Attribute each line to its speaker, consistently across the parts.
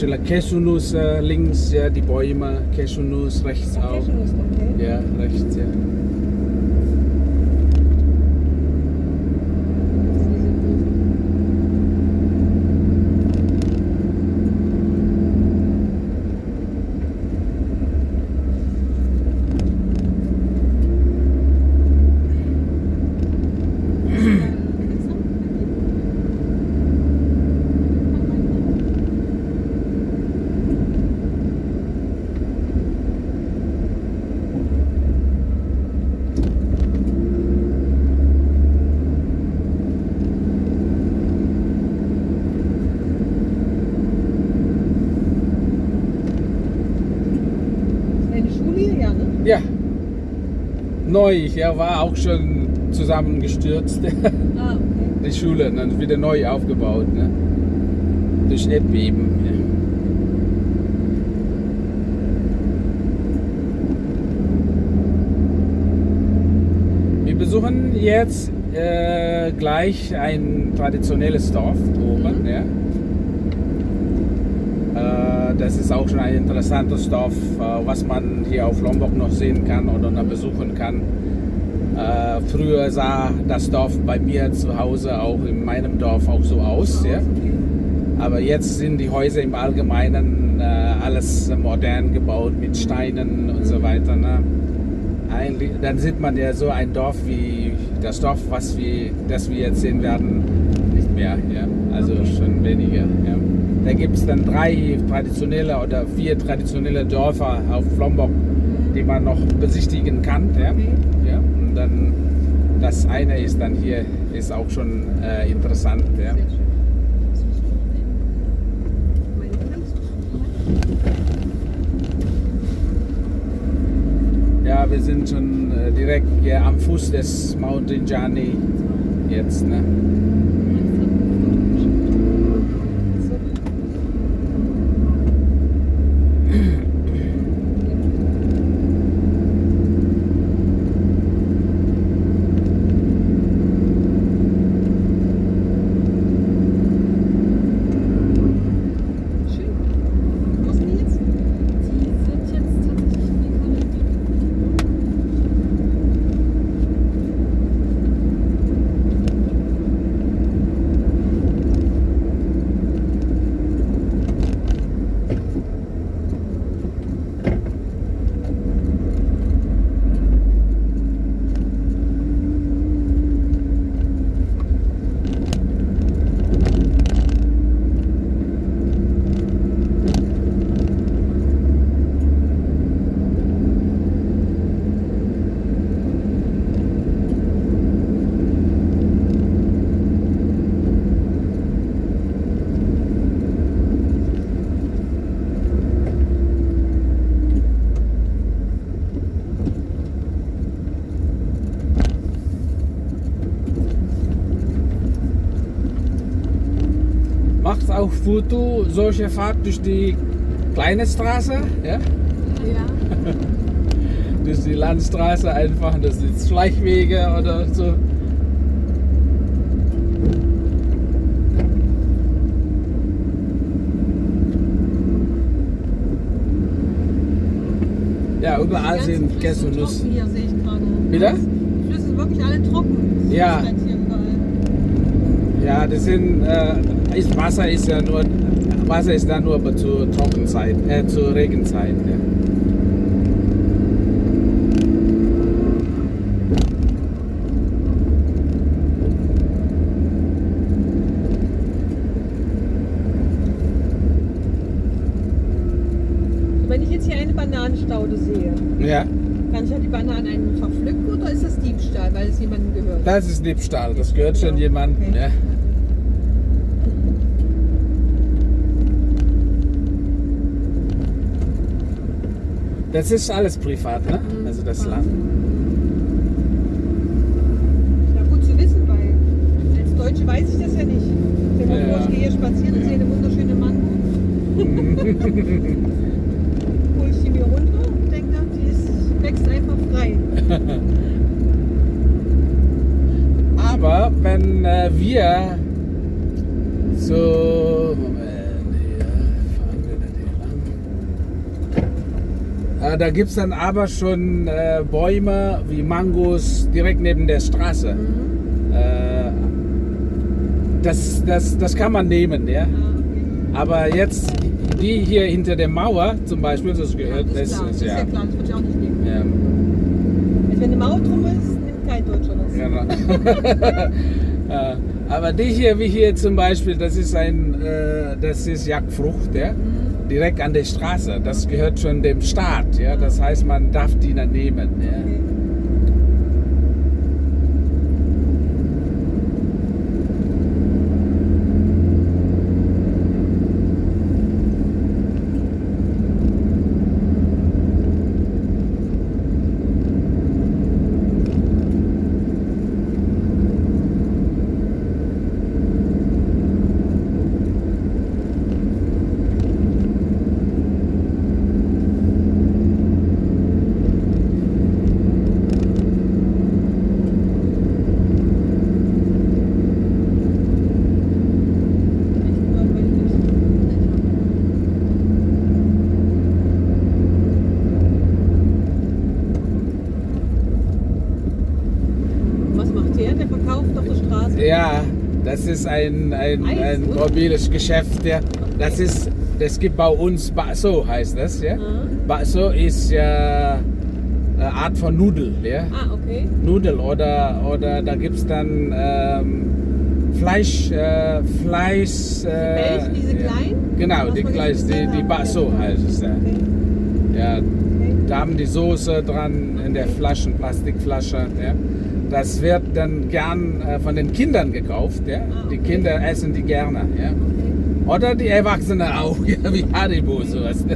Speaker 1: schon Cashewnuss äh, links, ja, die Bäume, Cashewnuss rechts auch.
Speaker 2: Cashewnuss, okay.
Speaker 1: Ja, rechts, ja.
Speaker 2: Eine Schule hier, ja, ne?
Speaker 1: Ja. Neu, ja, war auch schon zusammengestürzt.
Speaker 2: Ah, okay.
Speaker 1: Die Schule, dann wieder neu aufgebaut. Ne? Durch Erdbeben. Ja. Wir besuchen jetzt äh, gleich ein traditionelles Dorf oben.
Speaker 2: Mhm.
Speaker 1: Ja. Das ist auch schon ein interessantes Dorf, äh, was man hier auf Lombok noch sehen kann oder noch besuchen kann. Äh, früher sah das Dorf bei mir zu Hause auch in meinem Dorf auch so aus. Ja? Aber jetzt sind die Häuser im Allgemeinen äh, alles modern gebaut mit Steinen und so weiter. Ne? Eigentlich, dann sieht man ja so ein Dorf wie das Dorf, was wir, das wir jetzt sehen werden, nicht mehr. Ja? Also schon weniger. Ja? Da gibt es dann drei traditionelle oder vier traditionelle Dörfer auf Lombok, die man noch besichtigen kann. Ja?
Speaker 2: Okay.
Speaker 1: Ja? Und dann das eine ist dann hier ist auch schon äh, interessant. Ja? Ja, wir sind schon äh, direkt hier am Fuß des Mount Rinjani jetzt. Ne? Macht auch Foto solche Fahrt durch die kleine Straße, ja?
Speaker 3: Ja.
Speaker 1: durch die Landstraße einfach, das sind Schleichwege oder so. Ja, überall sind Käse und Nuss. Wieder?
Speaker 2: Die Flüsse sind wirklich alle trocken.
Speaker 1: Ja.
Speaker 2: ist halt hier überall.
Speaker 1: Ja, das sind, äh, ist, Wasser ist ja nur, Wasser ist da nur zur Trockenzeit, äh, zur Regenzeit. Ja.
Speaker 2: Wenn ich jetzt hier eine Bananenstaude sehe,
Speaker 1: ja,
Speaker 2: kann ich ja die Bananen einfach pflücken oder ist das Diebstahl, weil es jemandem gehört?
Speaker 1: das ist Diebstahl, das gehört schon jemandem.
Speaker 2: Okay.
Speaker 1: Ja. Das ist alles privat, ne?
Speaker 2: Mhm.
Speaker 1: Also das
Speaker 2: Ja.
Speaker 1: Land.
Speaker 2: Ja, gut zu wissen, weil als Deutsche weiß ich das ja nicht. Dir mal
Speaker 1: Ja.
Speaker 2: ich gehe hier spazieren und sehe eine wunderschöne Mango. Hol ich die mir runter und denke, die ist, wächst einfach frei.
Speaker 1: Aber wenn äh, wir so da gibt es dann aber schon äh, Bäume wie Mangos direkt neben der Straße.
Speaker 2: Mhm.
Speaker 1: Äh, das, das, das kann man nehmen, ja.
Speaker 2: Ah.
Speaker 1: Aber jetzt die hier hinter der Mauer zum Beispiel, das gehört,
Speaker 2: das ist
Speaker 1: das
Speaker 2: klar,
Speaker 1: ist
Speaker 2: das
Speaker 1: ja.
Speaker 2: ja klar, das würde ich auch nicht nehmen.
Speaker 1: ähm,
Speaker 2: Also wenn eine Mauer drum ist, nimmt kein Deutscher das.
Speaker 1: Genau. Äh, Aber die hier, wie hier zum Beispiel, das ist ein, äh, das ist Jagdfrucht, ja?
Speaker 2: Mhm.
Speaker 1: Direkt an der Straße. Das gehört schon dem Staat, ja? Das heißt, man darf die dann nehmen. Ja?
Speaker 2: Okay. Echt langweilig. Was macht der? Der verkauft auf der Straße?
Speaker 1: Ja, das ist ein, ein,
Speaker 2: Eis,
Speaker 1: ein mobiles Geschäft. Ja. Das ist, das gibt bei uns Baso, heißt das. Ja?
Speaker 2: Mhm.
Speaker 1: Baso ist ja eine Art von Nudel. Ja?
Speaker 2: Ah, okay.
Speaker 1: Nudel oder, oder da gibt es dann ähm, Fleisch, äh, Fleisch. Äh,
Speaker 2: welche, diese
Speaker 1: ja.
Speaker 2: kleinen?
Speaker 1: Genau, die
Speaker 2: jetzt
Speaker 1: die, die. Baso heißt es. Ja.
Speaker 2: Okay.
Speaker 1: Ja, da haben die Soße dran in der Flaschen, Plastikflasche. Ja. Das wird dann gern äh, von den Kindern gekauft. Ja.
Speaker 2: Ah,
Speaker 1: Die
Speaker 2: okay.
Speaker 1: Kinder essen die gerne. Ja.
Speaker 2: okay.
Speaker 1: Oder die Erwachsenen auch, ja, wie Haribo sowas.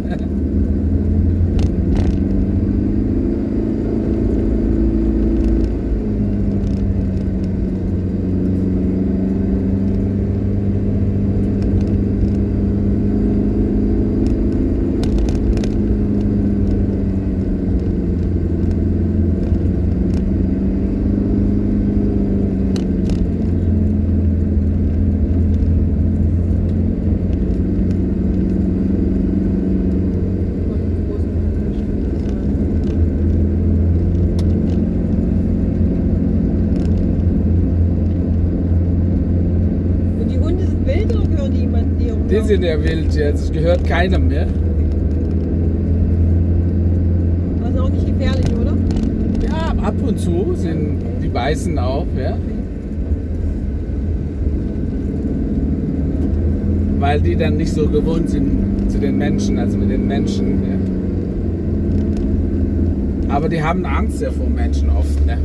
Speaker 2: Und die Hunde sind wild oder gehören die jemandem, die
Speaker 1: sind ja wild jetzt, es gehört keinem mehr.
Speaker 2: Aber sind auch nicht gefährlich, oder?
Speaker 1: Ja, ab und zu sind die beißen auch, ja. Weil die dann nicht so gewohnt sind zu den Menschen, also mit den Menschen. Ja. Aber die haben Angst ja vor Menschen oft. Ne?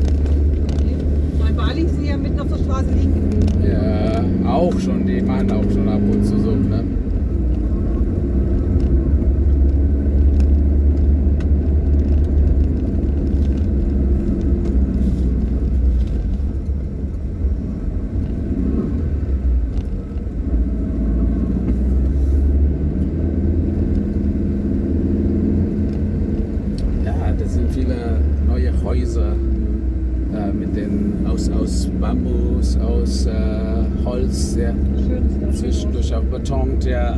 Speaker 2: Bei Bali sind sie ja mitten auf der Straße liegen.
Speaker 1: Ja, auch schon, die machen auch schon ab und zu so. Ne? Ja, das sind viele neue Häuser äh, mit den aus, aus Bambus, aus äh, Holz, ja, zwischendurch auch betont, ja.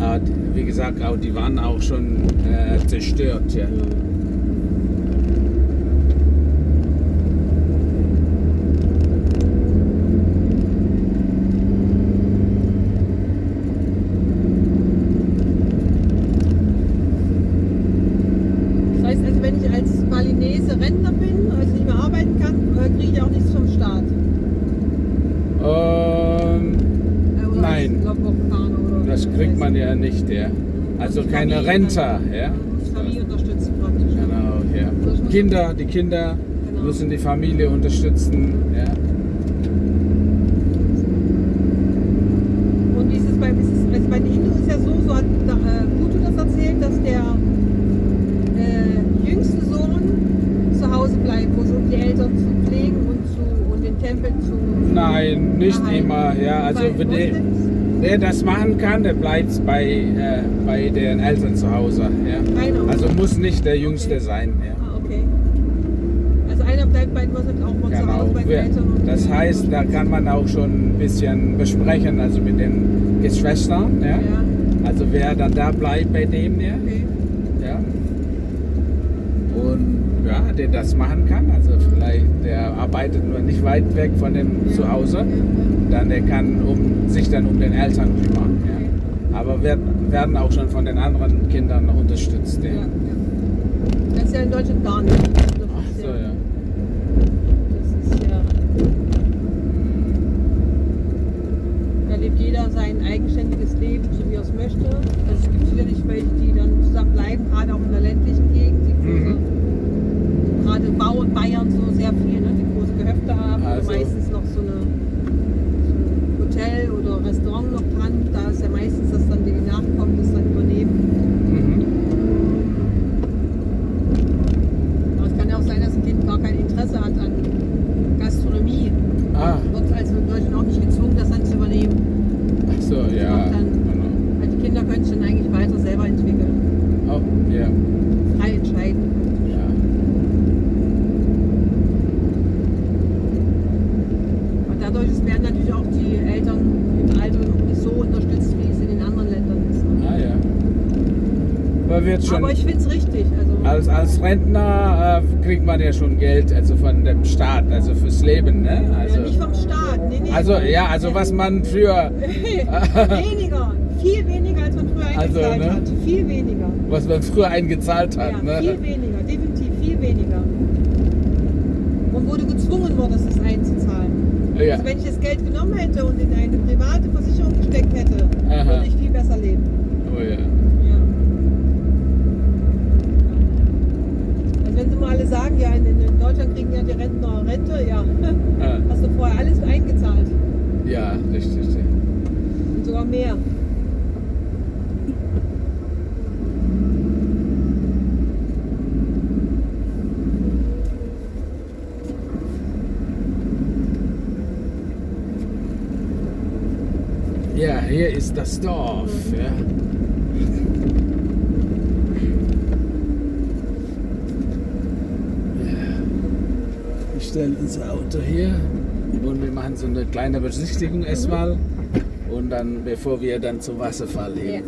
Speaker 1: Äh, wie gesagt, auch die waren auch schon äh, zerstört, ja.
Speaker 2: Das heißt also, wenn ich als Balinese Rentner bin, also nicht mehr arbeiten kann, äh, kriege ich auch nichts vom Staat.
Speaker 1: Ähm,
Speaker 2: Äh, oder
Speaker 1: Nein.
Speaker 2: Als Lombok-Fahrer oder
Speaker 1: das
Speaker 2: wie
Speaker 1: kriegt man
Speaker 2: heißt.
Speaker 1: ja nicht, ja. Renter,
Speaker 2: kann-
Speaker 1: ja.
Speaker 2: Familie unterstützen praktisch.
Speaker 1: Genau, ja. Kinder, die Kinder
Speaker 2: Genau.
Speaker 1: müssen die Familie unterstützen, ja.
Speaker 2: Und wie ist es bei, ist es, also bei den Hindu ist ja so, so hat äh, Butu das erzählt, dass der äh, jüngste Sohn zu Hause bleibt, muss, um die Eltern zu pflegen und, zu, und den Tempel zu.
Speaker 1: Nein, nicht
Speaker 2: erhalten.
Speaker 1: immer, ja. Also wenn der? Der das machen kann, der bleibt bei, äh, bei den Eltern zu Hause, ja. Also muss nicht der Jüngste
Speaker 2: Okay.
Speaker 1: sein, ja.
Speaker 2: Ah, okay. Also einer bleibt bei auch mal zu
Speaker 1: Genau.
Speaker 2: Hause bei den
Speaker 1: Wer-
Speaker 2: Eltern. und-
Speaker 1: Das heißt, da kann man auch schon ein bisschen besprechen, also mit den Geschwistern, ja.
Speaker 2: Ja,
Speaker 1: Also wer dann da bleibt bei dem, ja.
Speaker 2: okay.
Speaker 1: ja, der das machen kann. Also vielleicht, der arbeitet nur nicht weit weg von dem Zuhause. Dann der kann um, sich dann um den Eltern kümmern. Ja. Aber wir werden auch schon von den anderen Kindern unterstützt. Ja.
Speaker 2: Ja. Das ist ja in Deutschland gar nicht.
Speaker 1: Ach so,
Speaker 2: ja, lebt jeder sein eigenständiges Leben, so wie er es möchte. Also es gibt sicherlich welche, die dann zusammen bleiben, gerade auch in der ländlichen Gegend, die große, gerade Bau in Bayern so sehr viel, ne, die große Gehöfte haben,
Speaker 1: Also-
Speaker 2: oder meistens noch so, eine, so ein Hotel oder Restaurant noch dran. Da ist ja meistens, dass dann die Nachkommen das dann übernehmen.
Speaker 1: Mhm.
Speaker 2: Aber es kann ja auch sein, dass ein Kind gar kein Interesse hat an Gastronomie.
Speaker 1: Ah,
Speaker 2: Wird also in Deutschland auch nicht gezwungen, das dann zu übernehmen.
Speaker 1: ach so, ja.
Speaker 2: macht dann-
Speaker 1: Genau.
Speaker 2: Weil die Kinder können sich dann eigentlich weiter selber entwickeln,
Speaker 1: Oh, ja.
Speaker 2: frei entscheiden.
Speaker 1: ja.
Speaker 2: Und dadurch ist- werden natürlich auch die Eltern im Alter noch nicht so unterstützt, wie es in den anderen Ländern ist. Ne?
Speaker 1: Ah, ja. Aber wird schon.
Speaker 2: Aber ich finde es richtig. Also,
Speaker 1: Als, als Rentner äh, kriegt man ja schon Geld, also von dem Staat, also fürs Leben, ne? Also,
Speaker 2: ja, nicht vom Staat. Nee, nee.
Speaker 1: also ja, also was man für,
Speaker 2: weniger. Viel weniger, als man früher
Speaker 1: Also,
Speaker 2: eingezahlt
Speaker 1: ne?
Speaker 2: hat. Viel weniger.
Speaker 1: was man früher eingezahlt hat,
Speaker 2: Ja,
Speaker 1: ne?
Speaker 2: viel weniger, definitiv viel weniger. Und du gezwungen wurdest, es einzuzahlen.
Speaker 1: Ja.
Speaker 2: Also wenn ich das Geld genommen hätte und in eine private Versicherung gesteckt hätte,
Speaker 1: Aha.
Speaker 2: würde ich viel besser leben.
Speaker 1: Oh ja.
Speaker 2: Ja. Also wenn sie mal alle sagen, ja, in, in Deutschland kriegen ja die Rentner Rente, ja,
Speaker 1: Ah,
Speaker 2: hast du vorher alles eingezahlt.
Speaker 1: Ja, richtig.
Speaker 2: Und sogar mehr.
Speaker 1: Ja, hier ist das Dorf. Ja. Ja. Stellen unser Auto hier. Und wir machen so eine kleine Besichtigung erstmal. Und dann, bevor wir dann zum Wasserfall hin.